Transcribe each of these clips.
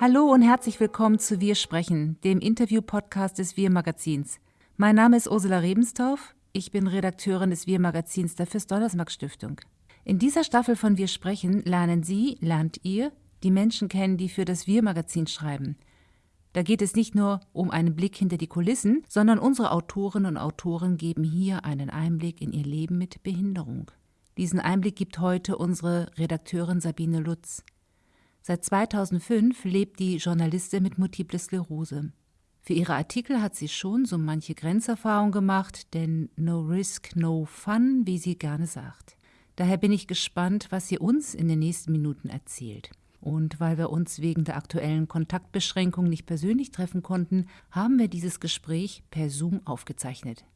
Hallo und herzlich willkommen zu Wir sprechen, dem Interview-Podcast des Wir Magazins. Mein Name ist Ursula Rebenstorff. Ich bin Redakteurin des Wir Magazins der Fürst-Donnersmarck Stiftung. In dieser Staffel von Wir sprechen lernen Sie, lernt ihr die Menschen kennen, die für das Wir Magazin schreiben. Da geht es nicht nur um einen Blick hinter die Kulissen, sondern unsere Autorinnen und Autoren geben hier einen Einblick in ihr Leben mit Behinderung. Diesen Einblick gibt heute unsere Redakteurin Sabine Lutz. Seit 2005 lebt die Journalistin mit Multiple Sklerose. Für ihre Artikel hat sie schon so manche Grenzerfahrung gemacht, denn no risk, no fun, wie sie gerne sagt. Daher bin ich gespannt, was sie uns in den nächsten Minuten erzählt. Und weil wir uns wegen der aktuellen Kontaktbeschränkung nicht persönlich treffen konnten, haben wir dieses Gespräch per Zoom aufgezeichnet.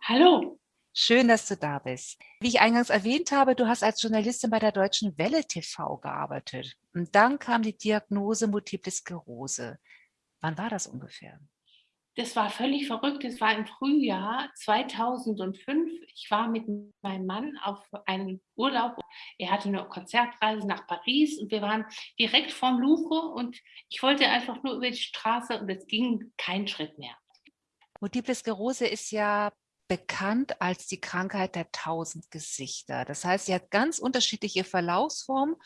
Hallo. Schön, dass du da bist. Wie ich eingangs erwähnt habe, du hast als Journalistin bei der Deutschen Welle TV gearbeitet. Und dann kam die Diagnose Multiple Sklerose. Wann war das ungefähr? das war völlig verrückt. Es war im Frühjahr 2005. Ich war mit meinem Mann auf einem Urlaub. Er hatte eine Konzertreise nach Paris und wir waren direkt vorm Louvre und ich wollte einfach nur über die Straße und es ging kein Schritt mehr. Multiple Sklerose ist ja bekannt als die Krankheit der tausend Gesichter. Das heißt, sie hat ganz unterschiedliche Verlaufsformen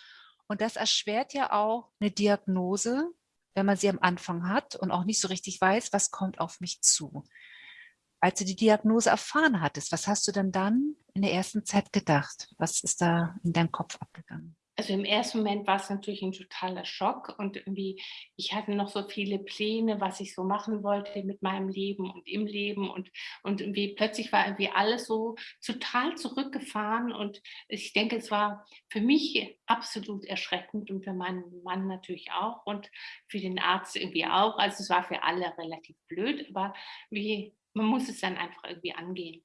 und das erschwert ja auch eine Diagnose wenn man sie am Anfang hat und auch nicht so richtig weiß, was kommt auf mich zu. Als du die Diagnose erfahren hattest, was hast du denn dann in der ersten Zeit gedacht? Was ist da in deinem Kopf abgegangen? Also im ersten Moment war es natürlich ein totaler Schock und irgendwie, ich hatte noch so viele Pläne, was ich so machen wollte mit meinem Leben und im Leben und, und irgendwie plötzlich war irgendwie alles so total zurückgefahren und ich denke, es war für mich absolut erschreckend und für meinen Mann natürlich auch und für den Arzt irgendwie auch. Also es war für alle relativ blöd, aber wie, man muss es dann einfach irgendwie angehen.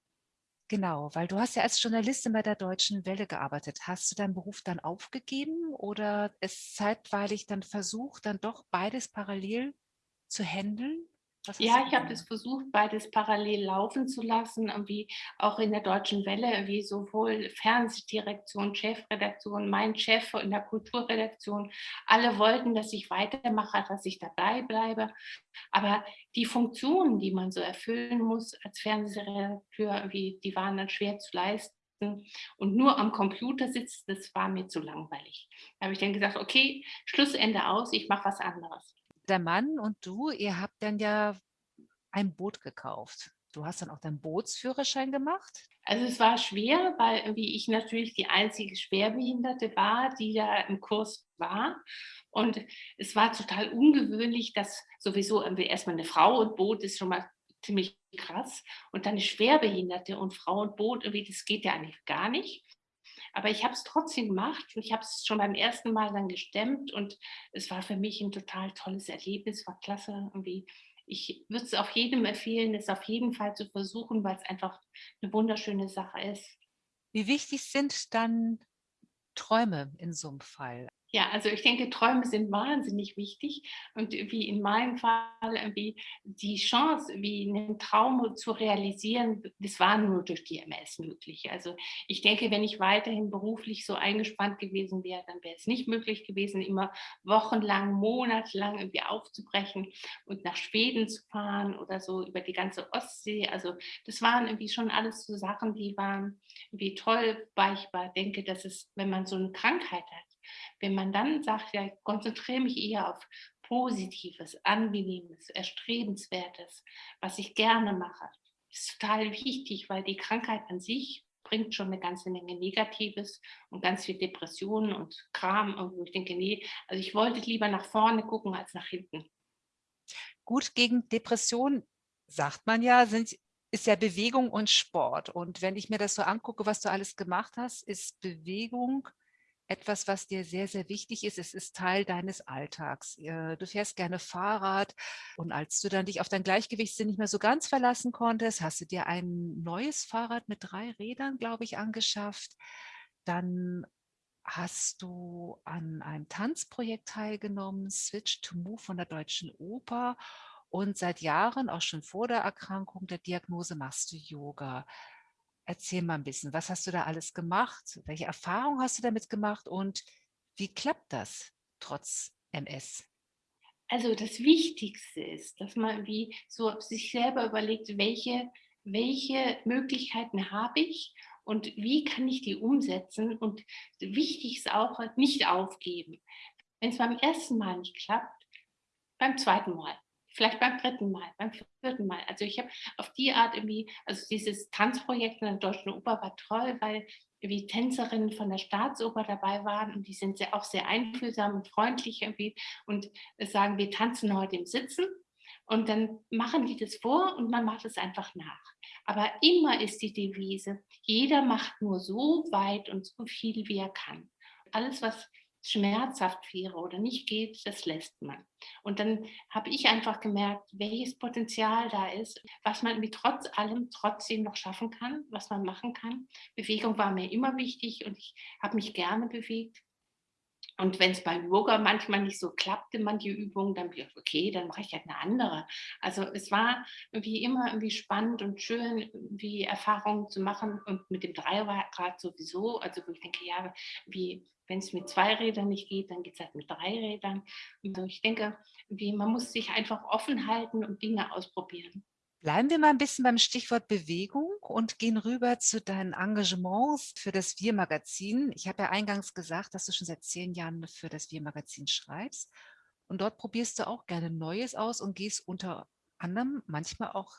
Genau, weil du hast ja als Journalistin bei der Deutschen Welle gearbeitet. Hast du deinen Beruf dann aufgegeben oder es zeitweilig dann versucht, dann doch beides parallel zu handeln? Ja, ich habe das versucht, beides parallel laufen zu lassen, irgendwie auch in der Deutschen Welle, wie sowohl Fernsehdirektion, Chefredaktion, mein Chef in der Kulturredaktion, alle wollten, dass ich weitermache, dass ich dabei bleibe. Aber die Funktionen, die man so erfüllen muss als Fernsehredakteur, wie, die waren dann schwer zu leisten und nur am Computer sitzen, das war mir zu langweilig. Da habe ich dann gesagt, okay, Schlussende aus, ich mache was anderes der Mann und du, ihr habt dann ja ein Boot gekauft. Du hast dann auch deinen Bootsführerschein gemacht? Also es war schwer, weil wie ich natürlich die einzige Schwerbehinderte war, die da im Kurs war. Und es war total ungewöhnlich, dass sowieso erstmal eine Frau und Boot ist schon mal ziemlich krass. Und dann eine Schwerbehinderte und Frau und Boot, irgendwie, das geht ja eigentlich gar nicht. Aber ich habe es trotzdem gemacht und ich habe es schon beim ersten Mal dann gestemmt und es war für mich ein total tolles Erlebnis, war klasse irgendwie. Ich würde es auf jedem empfehlen, es auf jeden Fall zu versuchen, weil es einfach eine wunderschöne Sache ist. Wie wichtig sind dann Träume in so einem Fall? Ja, also ich denke, Träume sind wahnsinnig wichtig und wie in meinem Fall, wie die Chance, wie einen Traum zu realisieren, das war nur durch die MS möglich. Also ich denke, wenn ich weiterhin beruflich so eingespannt gewesen wäre, dann wäre es nicht möglich gewesen, immer wochenlang, monatelang irgendwie aufzubrechen und nach Schweden zu fahren oder so über die ganze Ostsee. Also das waren irgendwie schon alles so Sachen, die waren wie toll, weil ich war, denke, dass es, wenn man so eine Krankheit hat, wenn man dann sagt, ja, ich konzentriere mich eher auf Positives, Angenehmes, Erstrebenswertes, was ich gerne mache, ist total wichtig, weil die Krankheit an sich bringt schon eine ganze Menge Negatives und ganz viel Depressionen und Kram. Und ich denke, nee, also ich wollte lieber nach vorne gucken als nach hinten. Gut, gegen Depressionen, sagt man ja, sind, ist ja Bewegung und Sport. Und wenn ich mir das so angucke, was du alles gemacht hast, ist Bewegung etwas, was dir sehr, sehr wichtig ist. Es ist Teil deines Alltags. Du fährst gerne Fahrrad und als du dann dich auf dein Gleichgewichtssinn nicht mehr so ganz verlassen konntest, hast du dir ein neues Fahrrad mit drei Rädern, glaube ich, angeschafft. Dann hast du an einem Tanzprojekt teilgenommen, Switch to Move von der Deutschen Oper. Und seit Jahren, auch schon vor der Erkrankung der Diagnose, machst du Yoga. Erzähl mal ein bisschen, was hast du da alles gemacht? Welche Erfahrungen hast du damit gemacht und wie klappt das trotz MS? Also das Wichtigste ist, dass man wie so sich selber überlegt, welche, welche Möglichkeiten habe ich und wie kann ich die umsetzen und wichtig ist auch, nicht aufgeben. Wenn es beim ersten Mal nicht klappt, beim zweiten Mal, vielleicht beim dritten Mal, beim vierten Mal. Also ich habe auf die Art irgendwie, also dieses Tanzprojekt in der Deutschen Oper war toll, weil wie Tänzerinnen von der Staatsoper dabei waren und die sind sehr, auch sehr einfühlsam und freundlich irgendwie und sagen, wir tanzen heute im Sitzen und dann machen die das vor und man macht es einfach nach. Aber immer ist die Devise, jeder macht nur so weit und so viel, wie er kann. Alles, was schmerzhaft wäre oder nicht geht, das lässt man. Und dann habe ich einfach gemerkt, welches Potenzial da ist, was man mit trotz allem trotzdem noch schaffen kann, was man machen kann. Bewegung war mir immer wichtig und ich habe mich gerne bewegt. Und wenn es beim Yoga manchmal nicht so klappte, manche Übungen, dann bin ich, okay, dann mache ich halt eine andere. Also es war irgendwie immer irgendwie spannend und schön, wie Erfahrungen zu machen und mit dem Dreirad sowieso. Also wo ich denke, ja, wie wenn es mit zwei Rädern nicht geht, dann geht es halt mit drei Rädern. Also ich denke, wie, man muss sich einfach offen halten und Dinge ausprobieren. Bleiben wir mal ein bisschen beim Stichwort Bewegung und gehen rüber zu deinen Engagements für das Wir-Magazin. Ich habe ja eingangs gesagt, dass du schon seit zehn Jahren für das Wir-Magazin schreibst. Und dort probierst du auch gerne Neues aus und gehst unter anderem manchmal auch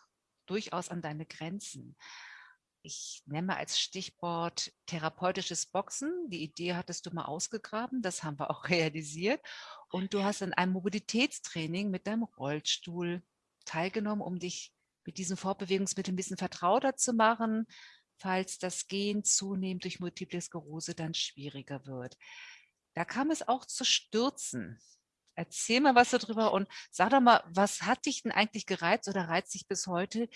durchaus an deine Grenzen. Ich nenne als Stichwort therapeutisches Boxen. Die Idee hattest du mal ausgegraben, das haben wir auch realisiert. Und du hast an einem Mobilitätstraining mit deinem Rollstuhl teilgenommen, um dich mit diesen Fortbewegungsmitteln ein bisschen vertrauter zu machen, falls das Gehen zunehmend durch Multiple Sklerose dann schwieriger wird. Da kam es auch zu Stürzen. Erzähl mal was darüber und sag doch mal, was hat dich denn eigentlich gereizt oder reizt dich bis heute,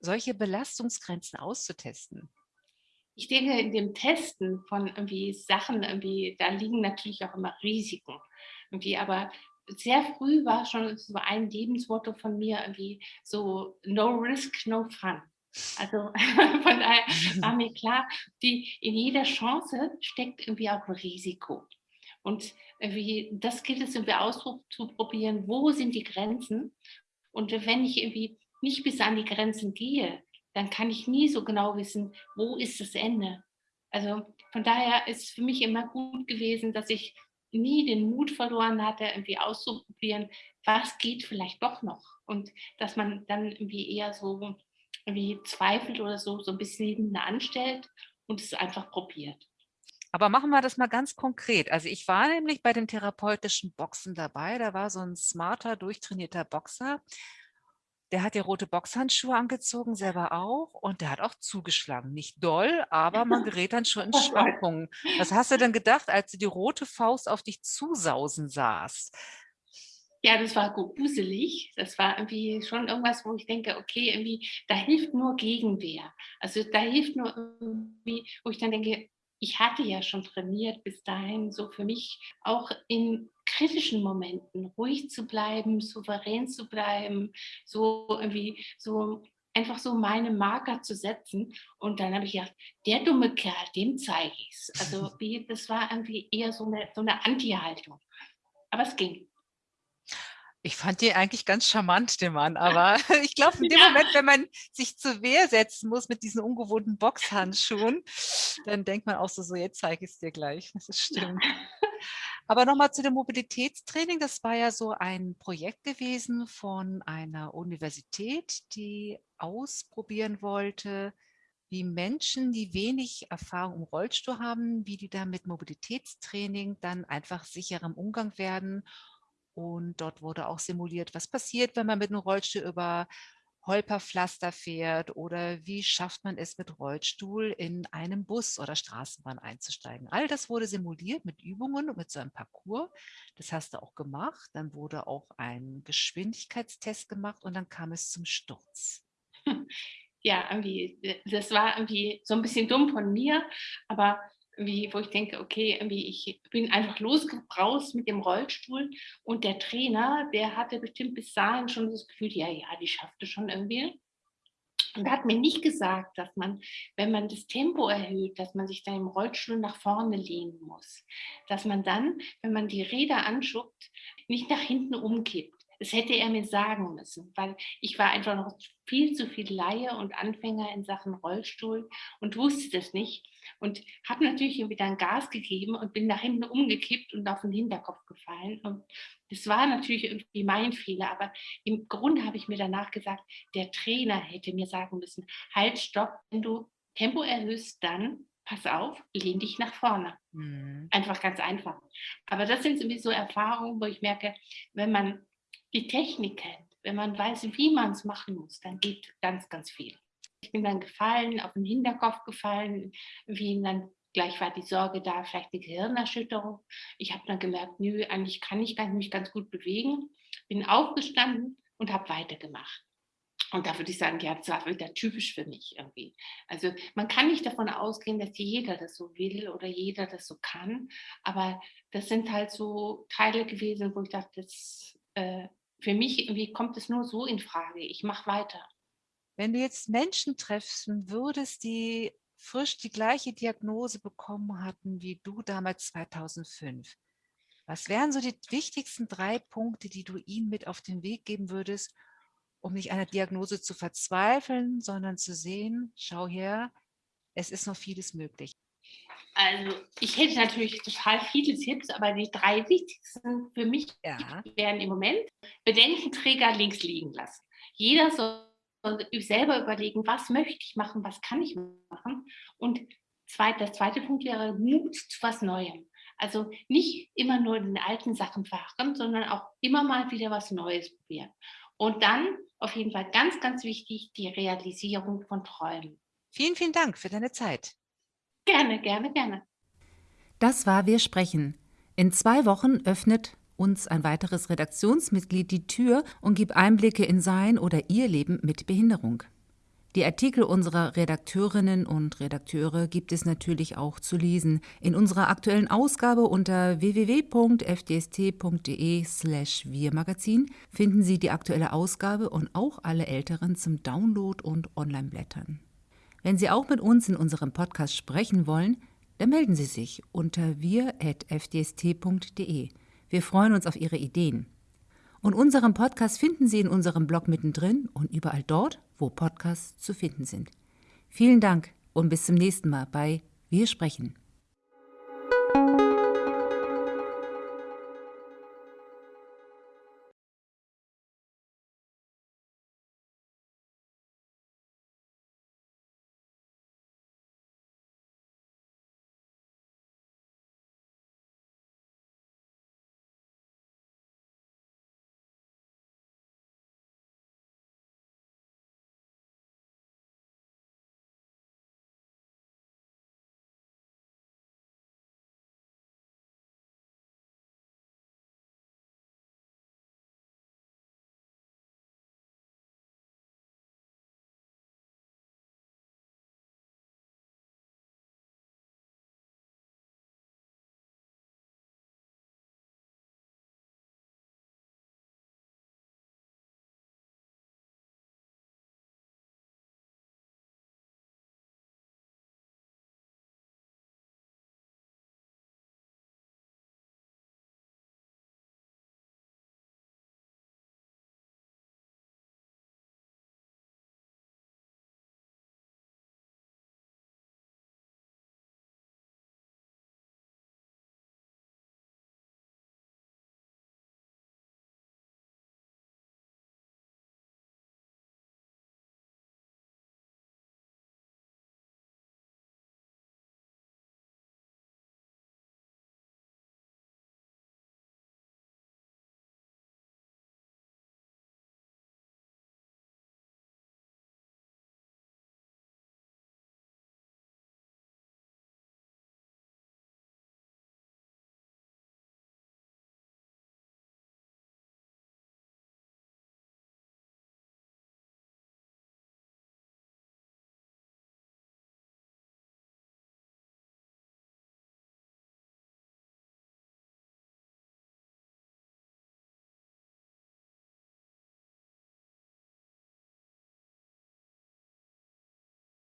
solche Belastungsgrenzen auszutesten? Ich denke, in dem Testen von irgendwie Sachen, irgendwie, da liegen natürlich auch immer Risiken. Irgendwie, aber sehr früh war schon so ein Lebensmotto von mir irgendwie so no risk, no fun. Also von daher war mir klar, die, in jeder Chance steckt irgendwie auch ein Risiko. Und irgendwie, das gilt es irgendwie auszuprobieren, wo sind die Grenzen. Und wenn ich irgendwie nicht bis an die Grenzen gehe, dann kann ich nie so genau wissen, wo ist das Ende. Also von daher ist es für mich immer gut gewesen, dass ich nie den Mut verloren hatte, irgendwie auszuprobieren, was geht vielleicht doch noch. Und dass man dann irgendwie eher so irgendwie zweifelt oder so, so ein bisschen anstellt und es einfach probiert. Aber machen wir das mal ganz konkret. Also ich war nämlich bei den therapeutischen Boxen dabei. Da war so ein smarter, durchtrainierter Boxer. Der hat ja rote Boxhandschuhe angezogen, selber auch. Und der hat auch zugeschlagen. Nicht doll, aber man gerät dann schon in Schwankungen. Was hast du denn gedacht, als du die rote Faust auf dich zusausen sahst? Ja, das war gruselig. Das war irgendwie schon irgendwas, wo ich denke, okay, irgendwie, da hilft nur Gegenwehr. Also da hilft nur irgendwie, wo ich dann denke, ich hatte ja schon trainiert bis dahin, so für mich auch in kritischen Momenten ruhig zu bleiben, souverän zu bleiben, so irgendwie so einfach so meine Marker zu setzen. Und dann habe ich gedacht, der dumme Kerl, dem zeige ich es. Also wie, das war irgendwie eher so eine, so eine Anti-Haltung. Aber es ging. Ich fand den eigentlich ganz charmant, den Mann, aber ich glaube, in dem ja. Moment, wenn man sich zur Wehr setzen muss mit diesen ungewohnten Boxhandschuhen, dann denkt man auch so, so jetzt zeige ich es dir gleich. Das ist stimmt. Aber nochmal zu dem Mobilitätstraining. Das war ja so ein Projekt gewesen von einer Universität, die ausprobieren wollte, wie Menschen, die wenig Erfahrung im Rollstuhl haben, wie die da mit Mobilitätstraining dann einfach sicherem Umgang werden und dort wurde auch simuliert, was passiert, wenn man mit einem Rollstuhl über Holperpflaster fährt oder wie schafft man es mit Rollstuhl in einem Bus oder Straßenbahn einzusteigen. All das wurde simuliert mit Übungen und mit so einem Parcours. Das hast du auch gemacht. Dann wurde auch ein Geschwindigkeitstest gemacht und dann kam es zum Sturz. Ja, irgendwie, das war irgendwie so ein bisschen dumm von mir, aber wie, wo ich denke, okay, irgendwie ich bin einfach losgebraust mit dem Rollstuhl und der Trainer, der hatte bestimmt bis dahin schon das Gefühl, ja, ja, die schaffte schon irgendwie. Und er hat mir nicht gesagt, dass man, wenn man das Tempo erhöht, dass man sich dann im Rollstuhl nach vorne lehnen muss. Dass man dann, wenn man die Räder anschuckt, nicht nach hinten umkippt. Das hätte er mir sagen müssen, weil ich war einfach noch viel zu viel Laie und Anfänger in Sachen Rollstuhl und wusste das nicht. Und habe natürlich irgendwie dann Gas gegeben und bin nach hinten umgekippt und auf den Hinterkopf gefallen. Und das war natürlich irgendwie mein Fehler, aber im Grunde habe ich mir danach gesagt, der Trainer hätte mir sagen müssen, halt, stopp, wenn du Tempo erhöhst, dann pass auf, lehn dich nach vorne. Mhm. Einfach ganz einfach. Aber das sind sowieso Erfahrungen, wo ich merke, wenn man die Technik kennt, wenn man weiß, wie man es machen muss, dann geht ganz, ganz viel. Ich bin dann gefallen, auf den Hinterkopf gefallen, wie dann Gleich war die Sorge da, vielleicht eine Gehirnerschütterung. Ich habe dann gemerkt, nö, eigentlich kann ich mich ganz gut bewegen. Bin aufgestanden und habe weitergemacht. Und da würde ich sagen, ja, das war wieder typisch für mich irgendwie. Also man kann nicht davon ausgehen, dass jeder das so will oder jeder das so kann. Aber das sind halt so Teile gewesen, wo ich dachte, das, äh, für mich irgendwie kommt es nur so in Frage. Ich mache weiter. Wenn du jetzt Menschen treffen würdest, die frisch die gleiche Diagnose bekommen hatten wie du damals 2005. Was wären so die wichtigsten drei Punkte, die du ihnen mit auf den Weg geben würdest, um nicht an der Diagnose zu verzweifeln, sondern zu sehen, schau her, es ist noch vieles möglich. Also ich hätte natürlich total viele Tipps, aber die drei wichtigsten für mich ja. wären im Moment Bedenkenträger links liegen lassen. Jeder soll selber überlegen, was möchte ich machen, was kann ich machen. Und zweit, das zweite Punkt wäre Mut zu was Neuem. Also nicht immer nur in den alten Sachen verharren, sondern auch immer mal wieder was Neues probieren. Und dann auf jeden Fall ganz, ganz wichtig, die Realisierung von Träumen. Vielen, vielen Dank für deine Zeit. Gerne, gerne, gerne. Das war Wir sprechen. In zwei Wochen öffnet uns ein weiteres Redaktionsmitglied die Tür und gibt Einblicke in sein oder ihr Leben mit Behinderung. Die Artikel unserer Redakteurinnen und Redakteure gibt es natürlich auch zu lesen. In unserer aktuellen Ausgabe unter www.fdst.de/slash Wir-Magazin finden Sie die aktuelle Ausgabe und auch alle älteren zum Download und Online-Blättern. Wenn Sie auch mit uns in unserem Podcast sprechen wollen, dann melden Sie sich unter wir.fdst.de. Wir freuen uns auf Ihre Ideen. Und unseren Podcast finden Sie in unserem Blog mittendrin und überall dort, wo Podcasts zu finden sind. Vielen Dank und bis zum nächsten Mal bei Wir sprechen.